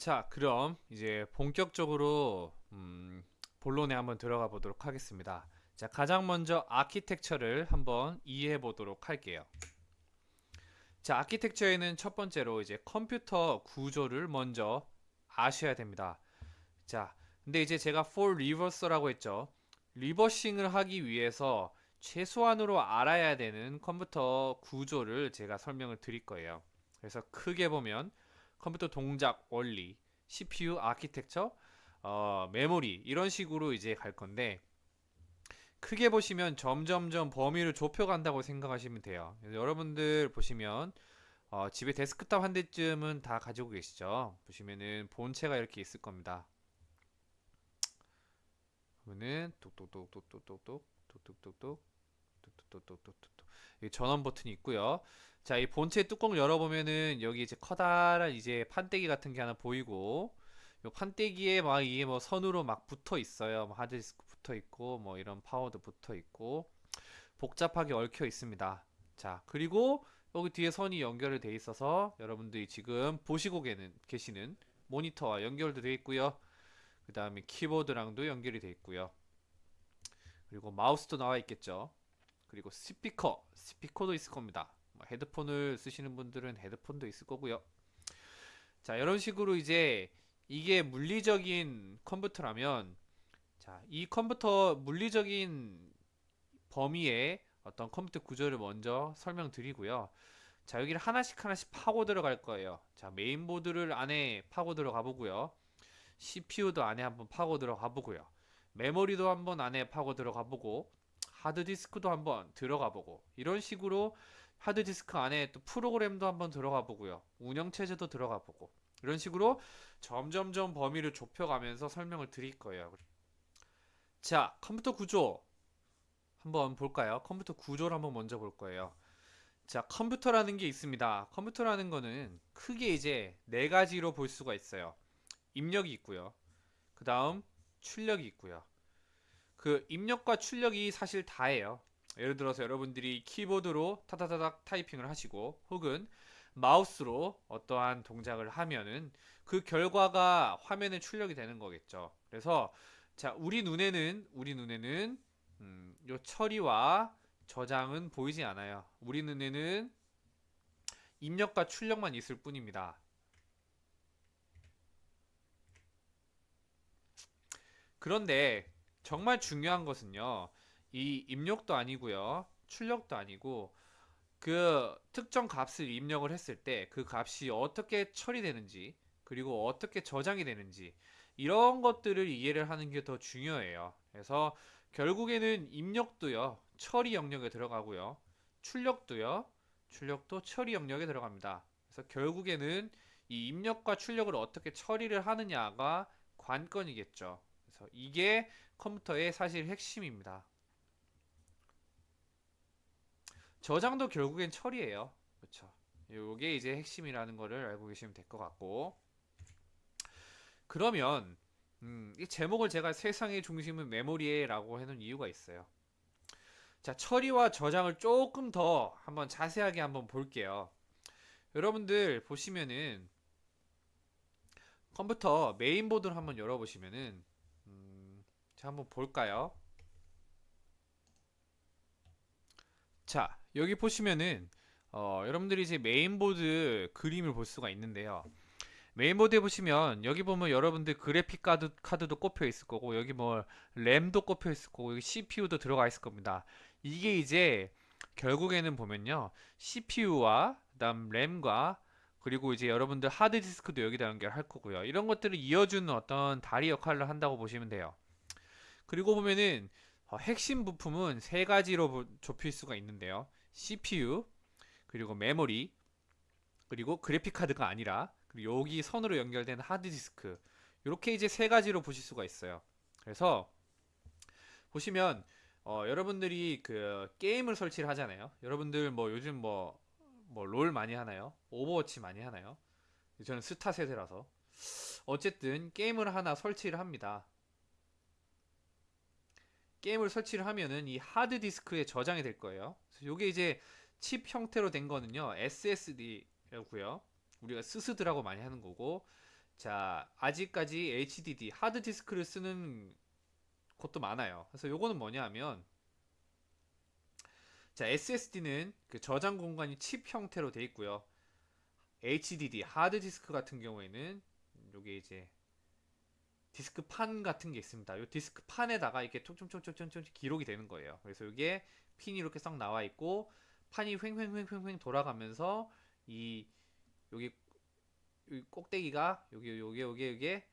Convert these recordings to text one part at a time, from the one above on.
자, 그럼 이제 본격적으로 음, 본론에 한번 들어가 보도록 하겠습니다. 자, 가장 먼저 아키텍처를 한번 이해해 보도록 할게요. 자, 아키텍처에는 첫 번째로 이제 컴퓨터 구조를 먼저 아셔야 됩니다. 자, 근데 이제 제가 for reverse라고 했죠. reversing을 하기 위해서 최소한으로 알아야 되는 컴퓨터 구조를 제가 설명을 드릴 거예요. 그래서 크게 보면 컴퓨터 동작 원리, CPU 아키텍처, 어, 메모리 이런 식으로 이제 갈 건데 크게 보시면 점점점 범위를 좁혀간다고 생각하시면 돼요. 여러분들 보시면 어, 집에 데스크탑 한 대쯤은 다 가지고 계시죠. 보시면은 본체가 이렇게 있을 겁니다. 그러면은 똑똑똑똑똑똑똑 똑똑똑똑 똑똑똑똑똑똑 이 전원 버튼이 있고요. 자, 이 본체 뚜껑 열어보면은 여기 이제 커다란 이제 판때기 같은 게 하나 보이고 요 판때기에 막 이게 뭐 선으로 막 붙어 있어요. 뭐 하드디스크 붙어 있고 뭐 이런 파워도 붙어 있고 복잡하게 얽혀 있습니다. 자, 그리고 여기 뒤에 선이 연결이 돼 있어서 여러분들이 지금 보시고 계시는 모니터와 연결도 돼 있고요. 그 다음에 키보드랑도 연결이 돼 있고요. 그리고 마우스도 나와 있겠죠. 그리고 스피커, 스피커도 있을 겁니다. 뭐 헤드폰을 쓰시는 분들은 헤드폰도 있을 거고요. 자, 이런 식으로 이제 이게 물리적인 컴퓨터라면 자, 이 컴퓨터 물리적인 범위의 어떤 컴퓨터 구조를 먼저 설명드리고요. 자, 여기를 하나씩 하나씩 파고 들어갈 거예요. 자, 메인보드를 안에 파고 들어가 보고요. CPU도 안에 한번 파고 들어가 보고요. 메모리도 한번 안에 파고 들어가 보고 하드디스크도 한번 들어가 보고 이런 식으로 하드디스크 안에 또 프로그램도 한번 들어가 보고요. 운영체제도 들어가 보고 이런 식으로 점점점 범위를 좁혀가면서 설명을 드릴 거예요. 자, 컴퓨터 구조 한번 볼까요? 컴퓨터 구조를 한번 먼저 볼 거예요. 자, 컴퓨터라는 게 있습니다. 컴퓨터라는 거는 크게 이제 네 가지로 볼 수가 있어요. 입력이 있고요. 그 다음 출력이 있고요. 그 입력과 출력이 사실 다예요. 예를 들어서 여러분들이 키보드로 타타타닥 타이핑을 하시고 혹은 마우스로 어떠한 동작을 하면은 그 결과가 화면에 출력이 되는 거겠죠. 그래서 자 우리 눈에는 우리 눈에는 음, 요 처리와 저장은 보이지 않아요. 우리 눈에는 입력과 출력만 있을 뿐입니다. 그런데 정말 중요한 것은요. 이 입력도 아니고요. 출력도 아니고 그 특정 값을 입력을 했을 때 그 값이 어떻게 처리되는지 그리고 어떻게 저장이 되는지 이런 것들을 이해를 하는 게 더 중요해요. 그래서 결국에는 입력도요. 처리 영역에 들어가고요. 출력도요. 출력도 처리 영역에 들어갑니다. 그래서 결국에는 이 입력과 출력을 어떻게 처리를 하느냐가 관건이겠죠. 그래서 이게 컴퓨터의 사실 핵심입니다. 저장도 결국엔 처리예요. 그렇죠. 요게 이제 핵심이라는 거를 알고 계시면 될 것 같고 그러면 음, 이 제목을 제가 세상의 중심은 메모리에 라고 해놓은 이유가 있어요. 자, 처리와 저장을 조금 더 한번 자세하게 한번 볼게요. 여러분들 보시면은 컴퓨터 메인보드를 한번 열어보시면은 음, 자 한번 볼까요? 자 여기 보시면은 어, 여러분들이 이제 메인보드 그림을 볼 수가 있는데요. 메인보드에 보시면 여기 보면 여러분들 그래픽 카드, 카드도 꼽혀 있을 거고 여기 뭐 램도 꼽혀 있을 거고 여기 CPU도 들어가 있을 겁니다. 이게 이제 결국에는 보면요 CPU와 그다음 램과 그리고 이제 여러분들 하드디스크도 여기다 연결할 거고요. 이런 것들을 이어주는 어떤 다리 역할을 한다고 보시면 돼요. 그리고 보면은 어, 핵심 부품은 세 가지로 좁힐 수가 있는데요. CPU, 그리고 메모리, 그리고 그래픽 카드가 아니라 그리고 여기 선으로 연결된 하드디스크 이렇게 이제 세 가지로 보실 수가 있어요. 그래서 보시면 어, 여러분들이 그 게임을 설치를 하잖아요. 여러분들 뭐 요즘 뭐 뭐 롤 많이 하나요? 오버워치 많이 하나요? 저는 스타 세대라서 어쨌든 게임을 하나 설치를 합니다. 게임을 설치를 하면은 이 하드 디스크에 저장이 될 거예요. 이게 이제 칩 형태로 된 거는요. SSD라고요. 우리가 스스드라고 많이 하는 거고 자, 아직까지 HDD 하드 디스크를 쓰는 곳도 많아요. 그래서 요거는 뭐냐 하면 자, SSD는 그 저장 공간이 칩 형태로 돼 있고요. HDD 하드 디스크 같은 경우에는 요게 이제 디스크 판 같은 게 있습니다. 이 디스크 판에다가 이렇게 톡톡톡톡톡 기록이 되는 거예요. 그래서 이게 핀이 이렇게 싹 나와 있고 판이 횡횡횡횡횡 돌아가면서 이 여기 이 꼭대기가 여기 요게 요게 요게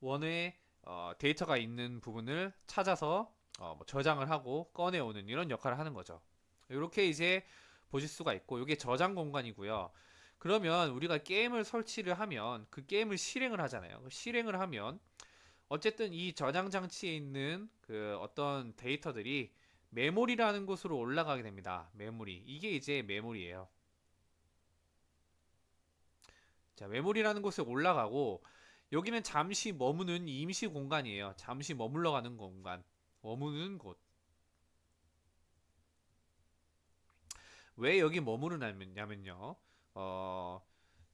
원의 어, 데이터가 있는 부분을 찾아서 어, 뭐 저장을 하고 꺼내오는 이런 역할을 하는 거죠. 이렇게 이제 보실 수가 있고 이게 저장 공간이고요. 그러면 우리가 게임을 설치를 하면 그 게임을 실행을 하잖아요. 그 실행을 하면 어쨌든 이 저장 장치에 있는 그 어떤 데이터들이 메모리라는 곳으로 올라가게 됩니다. 메모리. 이게 이제 메모리예요. 자, 메모리라는 곳에 올라가고 여기는 잠시 머무는 임시 공간이에요. 잠시 머물러 가는 공간. 머무는 곳. 왜 여기 머무르냐면요. 어,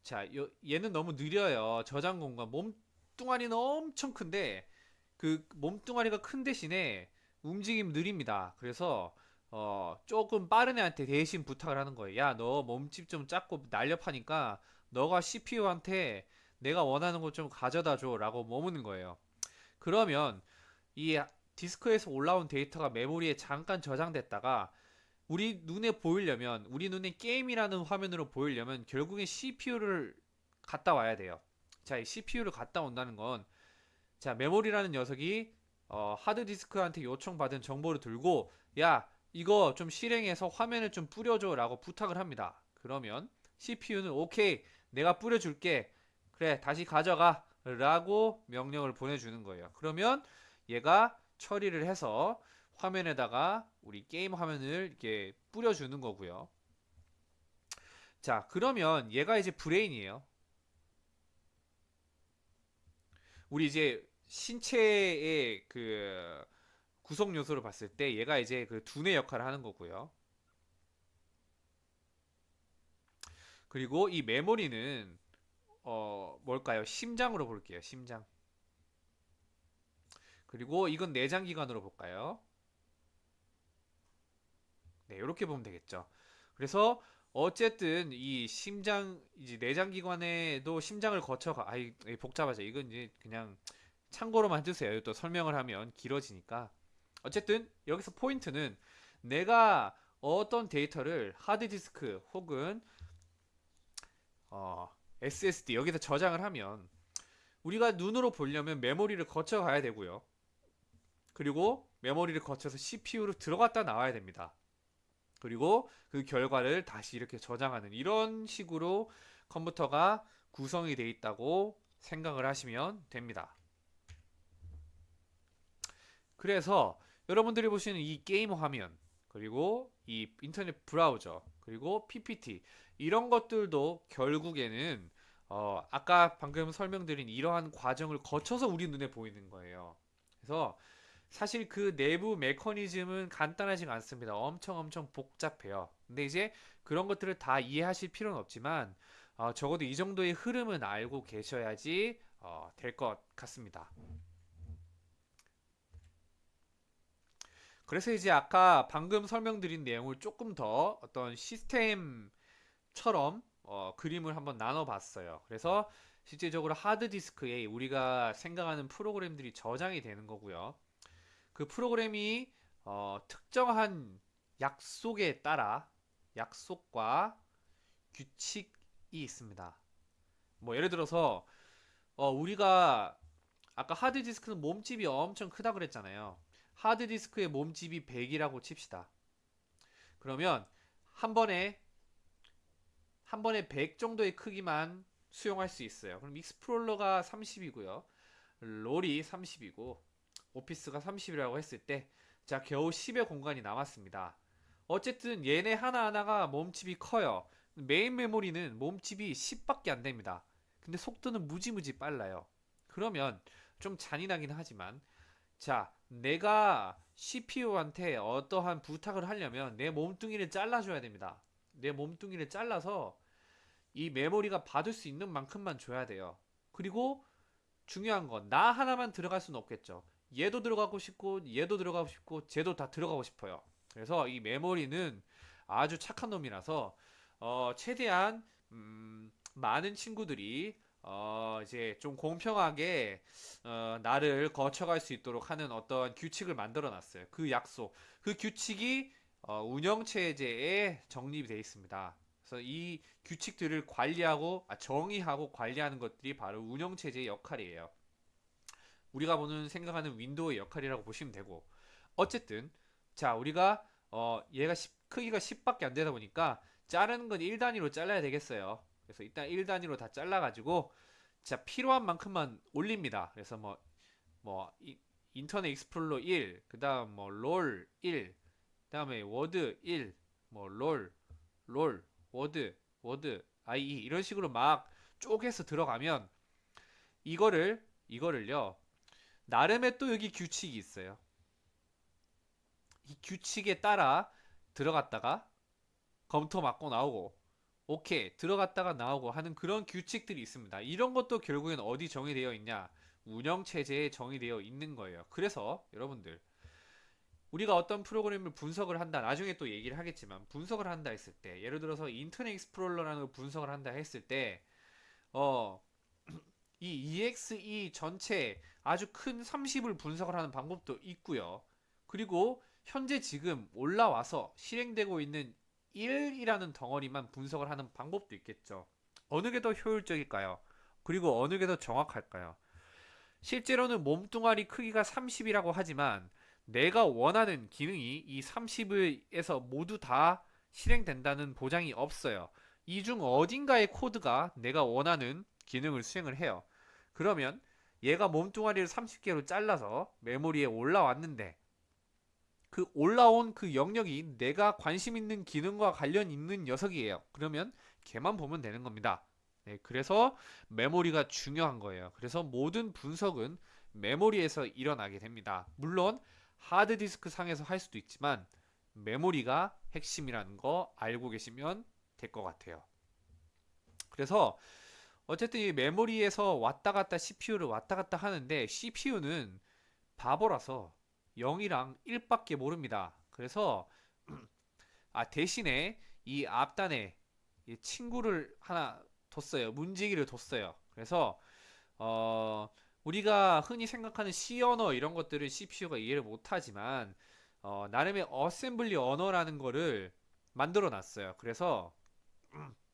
자, 요- 얘는 너무 느려요. 저장 공간. 몸 뚱아리는 엄청 큰데 그 몸뚱아리가 큰 대신에 움직임 느립니다. 그래서 어, 조금 빠른 애한테 대신 부탁을 하는 거예요. 야, 너 몸집 좀 작고 날렵하니까 너가 CPU한테 내가 원하는 것 좀 가져다 줘 라고 머무는 거예요. 그러면 이 디스크에서 올라온 데이터가 메모리에 잠깐 저장됐다가 우리 눈에 보이려면 우리 눈에 게임이라는 화면으로 보이려면 결국엔 CPU를 갖다 와야 돼요. 자, 이 CPU를 갖다 온다는 건 자, 메모리라는 녀석이 어, 하드디스크한테 요청받은 정보를 들고 야, 이거 좀 실행해서 화면을 좀 뿌려줘 라고 부탁을 합니다. 그러면 CPU는 오케이, 내가 뿌려줄게. 그래, 다시 가져가. 라고 명령을 보내주는 거예요. 그러면 얘가 처리를 해서 화면에다가 우리 게임 화면을 이렇게 뿌려주는 거고요. 자, 그러면 얘가 이제 브레인이에요. 우리 이제 신체의 그 구성 요소를 봤을 때 얘가 이제 그 두뇌 역할을 하는 거고요. 그리고 이 메모리는 어 뭘까요? 심장으로 볼게요. 심장. 그리고 이건 내장 기관으로 볼까요? 네, 이렇게 보면 되겠죠. 그래서 어쨌든 이 심장 이제 내장 기관에도 심장을 거쳐가 아이 이 복잡하죠. 이건 이제 그냥 참고로만 해주세요. 또 설명을 하면 길어지니까. 어쨌든 여기서 포인트는 내가 어떤 데이터를 하드디스크 혹은 어, SSD 여기다 저장을 하면 우리가 눈으로 보려면 메모리를 거쳐 가야 되고요. 그리고 메모리를 거쳐서 CPU로 들어갔다 나와야 됩니다. 그리고 그 결과를 다시 이렇게 저장하는 이런 식으로 컴퓨터가 구성이 되어 있다고 생각을 하시면 됩니다. 그래서 여러분들이 보시는 이 게임 화면 그리고 이 인터넷 브라우저 그리고 PPT 이런 것들도 결국에는 어, 아까 방금 설명드린 이러한 과정을 거쳐서 우리 눈에 보이는 거예요. 그래서 사실 그 내부 메커니즘은 간단하지가 않습니다. 엄청 엄청 복잡해요. 근데 이제 그런 것들을 다 이해하실 필요는 없지만 어, 적어도 이 정도의 흐름은 알고 계셔야지 어, 될 것 같습니다. 그래서 이제 아까 방금 설명드린 내용을 조금 더 어떤 시스템처럼 어, 그림을 한번 나눠봤어요. 그래서 실제적으로 하드디스크에 우리가 생각하는 프로그램들이 저장이 되는 거고요. 그 프로그램이 어, 특정한 약속에 따라 약속과 규칙이 있습니다. 뭐 예를 들어서 어, 우리가 아까 하드디스크는 몸집이 엄청 크다 그랬잖아요. 하드디스크의 몸집이 100이라고 칩시다. 그러면 한 번에 한 번에 100 정도의 크기만 수용할 수 있어요. 그럼 익스플로러가 30이고요. 롤이 30이고 오피스가 30이라고 했을 때 자, 겨우 10의 공간이 남았습니다. 어쨌든 얘네 하나하나가 몸집이 커요. 메인 메모리는 몸집이 10밖에 안 됩니다. 근데 속도는 무지무지 빨라요. 그러면 좀 잔인하긴 하지만 자, 내가 CPU한테 어떠한 부탁을 하려면 내 몸뚱이를 잘라줘야 됩니다. 내 몸뚱이를 잘라서 이 메모리가 받을 수 있는 만큼만 줘야 돼요. 그리고 중요한 건 나 하나만 들어갈 수는 없겠죠. 얘도 들어가고 싶고 얘도 들어가고 싶고 쟤도 다 들어가고 싶어요. 그래서 이 메모리는 아주 착한 놈이라서 어, 최대한 음, 많은 친구들이 어, 이제 좀 공평하게 어, 나를 거쳐갈 수 있도록 하는 어떤 규칙을 만들어 놨어요. 그 약속, 그 규칙이 어, 운영체제에 정립이 되어 있습니다. 그래서 이 규칙들을 관리하고 아, 정의하고 관리하는 것들이 바로 운영체제의 역할이에요. 우리가 보는 생각하는 윈도우의 역할이라고 보시면 되고 어쨌든 자 우리가 어, 얘가 10 크기가 10밖에 안 되다 보니까 자르는 건 1단위로 잘라야 되겠어요. 그래서 일단 1단위로 다 잘라 가지고 자 필요한 만큼만 올립니다. 그래서 뭐뭐 인터넷 익스플로러 1, 그 다음 뭐 롤 1, 그 다음에 워드 1, 뭐 롤, 롤, 워드, 워드, IE 이런 식으로 막 쪼개서 들어가면 이거를 이거를요 나름의 또 여기 규칙이 있어요. 이 규칙에 따라 들어갔다가 검토 맞고 나오고 오케이 들어갔다가 나오고 하는 그런 규칙들이 있습니다. 이런 것도 결국엔 어디 정의되어 있냐? 운영 체제에 정의되어 있는 거예요. 그래서 여러분들 우리가 어떤 프로그램을 분석을 한다 나중에 또 얘기를 하겠지만 분석을 한다 했을 때 예를 들어서 인터넷 익스플로러라는 걸 분석을 한다 했을 때 어, 이 EXE 전체 아주 큰 30을 분석을 하는 방법도 있고요. 그리고 현재 지금 올라와서 실행되고 있는 1이라는 덩어리만 분석을 하는 방법도 있겠죠. 어느 게 더 효율적일까요? 그리고 어느 게 더 정확할까요? 실제로는 몸뚱아리 크기가 30이라고 하지만 내가 원하는 기능이 이 30에서 모두 다 실행된다는 보장이 없어요. 이 중 어딘가의 코드가 내가 원하는 기능을 수행을 해요. 그러면 얘가 몸뚱아리를 30개로 잘라서 메모리에 올라왔는데 그 올라온 그 영역이 내가 관심 있는 기능과 관련 있는 녀석이에요. 그러면 걔만 보면 되는 겁니다. 네, 그래서 메모리가 중요한 거예요. 그래서 모든 분석은 메모리에서 일어나게 됩니다. 물론 하드디스크 상에서 할 수도 있지만 메모리가 핵심이라는 거 알고 계시면 될 것 같아요. 그래서 어쨌든 이 메모리에서 왔다 갔다 CPU를 왔다 갔다 하는데 CPU는 바보라서 0이랑 1밖에 모릅니다. 그래서 아 대신에 이 앞단에 이 친구를 하나 뒀어요. 문지기를 뒀어요. 그래서 어 우리가 흔히 생각하는 C 언어 이런 것들을 CPU가 이해를 못하지만 어 나름의 어셈블리 언어라는 거를 만들어 놨어요. 그래서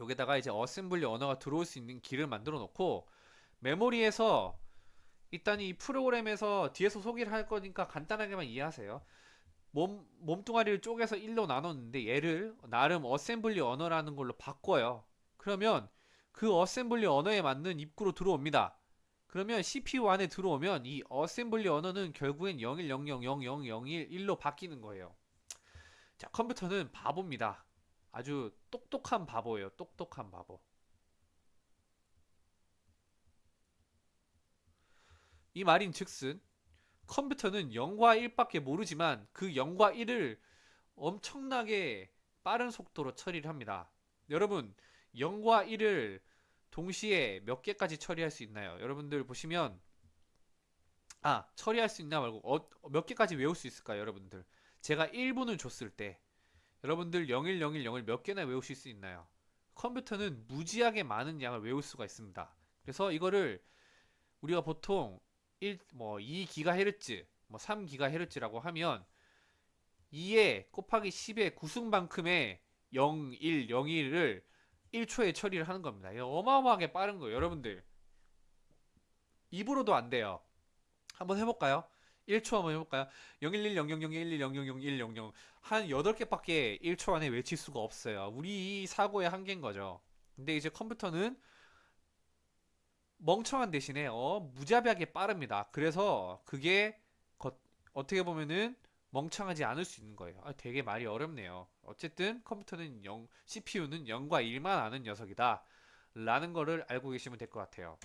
여기다가 이제 어셈블리 언어가 들어올 수 있는 길을 만들어 놓고 메모리에서 일단 이 프로그램에서 뒤에서 소개를 할 거니까 간단하게만 이해하세요. 몸, 몸뚱아리를 쪼개서 1로 나눴는데 얘를 나름 어셈블리 언어라는 걸로 바꿔요. 그러면 그 어셈블리 언어에 맞는 입구로 들어옵니다. 그러면 CPU 안에 들어오면 이 어셈블리 언어는 결국엔 01000001 1로 바뀌는 거예요. 자, 컴퓨터는 바보입니다. 아주 똑똑한 바보예요. 똑똑한 바보. 이 말인 즉슨 컴퓨터는 0과 1밖에 모르지만 그 0과 1을 엄청나게 빠른 속도로 처리를 합니다. 여러분 0과 1을 동시에 몇 개까지 처리할 수 있나요? 여러분들 보시면 아 처리할 수 있나 말고 어, 몇 개까지 외울 수 있을까요? 여러분들 제가 1분을 줬을 때 여러분들 0101 0을 몇 개나 외우실 수 있나요? 컴퓨터는 무지하게 많은 양을 외울 수가 있습니다. 그래서 이거를 우리가 보통 1, 뭐 2GHz, 뭐 3GHz라고 하면 2에 곱하기 10의 구승만큼의 0, 1, 0, 1을 1초에 처리를 하는 겁니다. 어마어마하게 빠른 거예요. 여러분들 입으로도 안 돼요. 한번 해볼까요? 1초 한번 해볼까요? 0110001100100한 8개밖에 1초 안에 외칠 수가 없어요. 우리 사고의 한계인 거죠. 근데 이제 컴퓨터는 멍청한 대신에 어, 무자비하게 빠릅니다. 그래서 그게 거, 어떻게 보면은 멍청하지 않을 수 있는 거예요. 아, 되게 말이 어렵네요. 어쨌든 컴퓨터는 0, CPU는 0과 1만 아는 녀석이다. 라는 거를 알고 계시면 될 것 같아요.